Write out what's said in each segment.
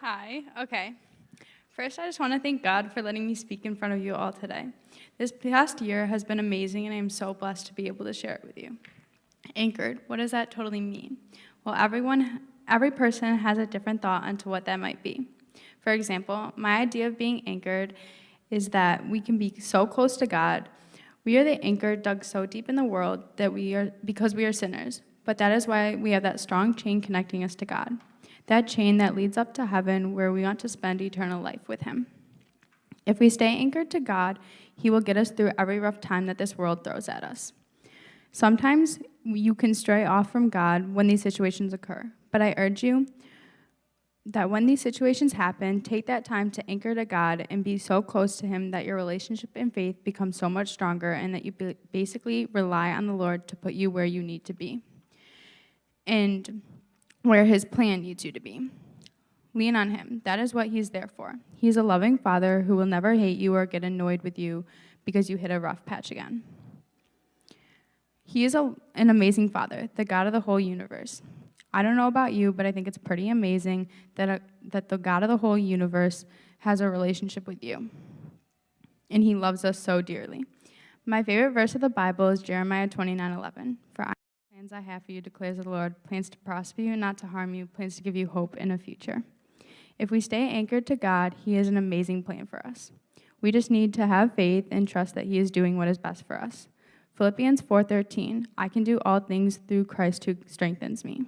Hi, okay. First, I just want to thank God for letting me speak in front of you all today. This past year has been amazing, and I am so blessed to be able to share it with you. Anchored, what does that totally mean? Well, everyone, every person has a different thought onto what that might be. For example, my idea of being anchored is that we can be so close to God. We are the anchor dug so deep in the world that we are because we are sinners. But that is why we have that strong chain connecting us to God. That chain that leads up to heaven where we want to spend eternal life with him. If we stay anchored to God, he will get us through every rough time that this world throws at us. Sometimes you can stray off from God when these situations occur, but I urge you that when these situations happen, take that time to anchor to God and be so close to Him that your relationship and faith becomes so much stronger and that you basically rely on the Lord to put you where you need to be and where His plan needs you to be. Lean on Him. That is what He's there for. He's a loving Father who will never hate you or get annoyed with you because you hit a rough patch again. He is a, an amazing Father, the God of the whole universe. I don't know about you, but I think it's pretty amazing that, a, that the God of the whole universe has a relationship with you. And he loves us so dearly. My favorite verse of the Bible is Jeremiah 29 11. For I plans I have for you, declares the Lord, plans to prosper you, and not to harm you, plans to give you hope in a future. If we stay anchored to God, He has an amazing plan for us. We just need to have faith and trust that He is doing what is best for us. Philippians 4:13, I can do all things through Christ who strengthens me.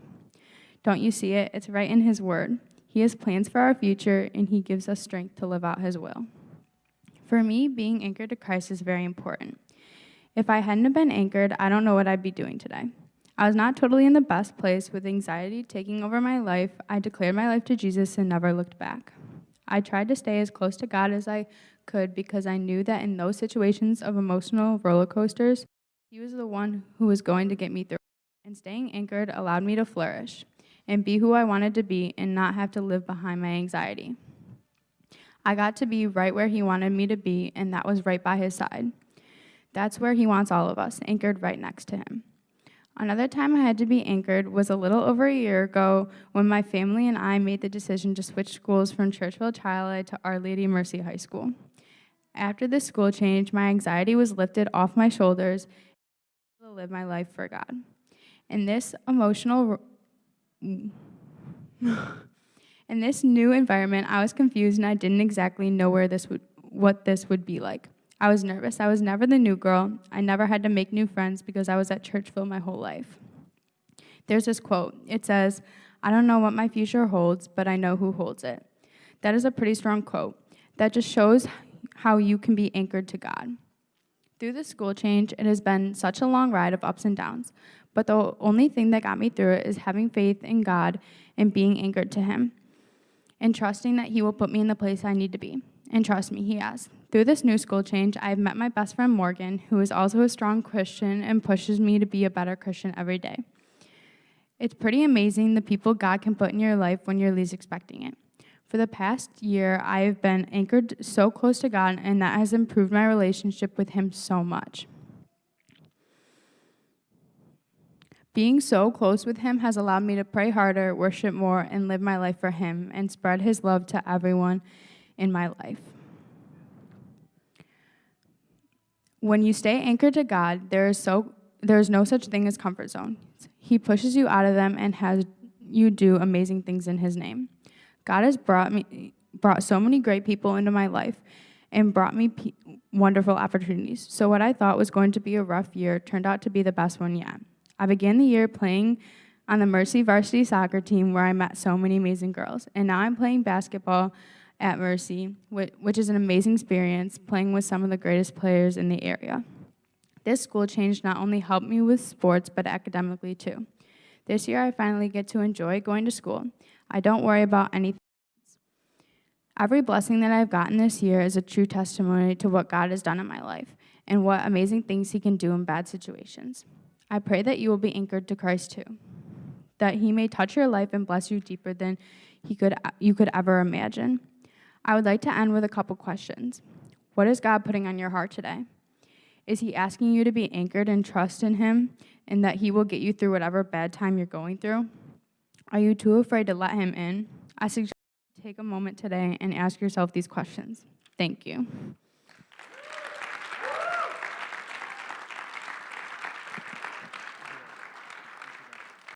Don't you see it? It's right in His Word. He has plans for our future, and He gives us strength to live out His will. For me, being anchored to Christ is very important. If I hadn't been anchored, I don't know what I'd be doing today. I was not totally in the best place with anxiety taking over my life. I declared my life to Jesus and never looked back. I tried to stay as close to God as I could because I knew that in those situations of emotional roller coasters, He was the one who was going to get me through. And staying anchored allowed me to flourish and be who I wanted to be and not have to live behind my anxiety. I got to be right where He wanted me to be, and that was right by His side. That's where He wants all of us, anchored right next to Him. Another time I had to be anchored was a little over a year ago when my family and I made the decision to switch schools from Churchville Chili to Our Lady Mercy High School. After this school change, my anxiety was lifted off my shoulders to live my life for God. In this emotional in this new environment, I was confused and I didn't exactly know where this would, what this would be like. I was nervous. I was never the new girl. I never had to make new friends because I was at Churchville my whole life. There's this quote. It says, I don't know what my future holds, but I know who holds it. That is a pretty strong quote. That just shows how you can be anchored to God. Through the school change, it has been such a long ride of ups and downs, but the only thing that got me through it is having faith in God and being anchored to Him and trusting that He will put me in the place I need to be. And trust me, He has. Through this new school change, I've met my best friend Morgan, who is also a strong Christian and pushes me to be a better Christian every day. It's pretty amazing the people God can put in your life when you're least expecting it. For the past year, I have been anchored so close to God, and that has improved my relationship with Him so much. Being so close with Him has allowed me to pray harder, worship more, and live my life for Him and spread His love to everyone in my life. When you stay anchored to God, there is, so, there is no such thing as comfort zone. He pushes you out of them and has you do amazing things in His name. God has brought me brought so many great people into my life and brought me wonderful opportunities. So what I thought was going to be a rough year turned out to be the best one yet. I began the year playing on the Mercy varsity soccer team where I met so many amazing girls. And now I'm playing basketball at Mercy, which is an amazing experience playing with some of the greatest players in the area. This school change not only helped me with sports, but academically too. This year, I finally get to enjoy going to school. I don't worry about anything. Every blessing that I've gotten this year is a true testimony to what God has done in my life and what amazing things He can do in bad situations. I pray that you will be anchored to Christ too, that he may touch your life and bless you deeper than he could, you could ever imagine. I would like to end with a couple questions. What is God putting on your heart today? Is he asking you to be anchored and trust in him and that he will get you through whatever bad time you're going through? Are you too afraid to let him in? I suggest you take a moment today and ask yourself these questions. Thank you.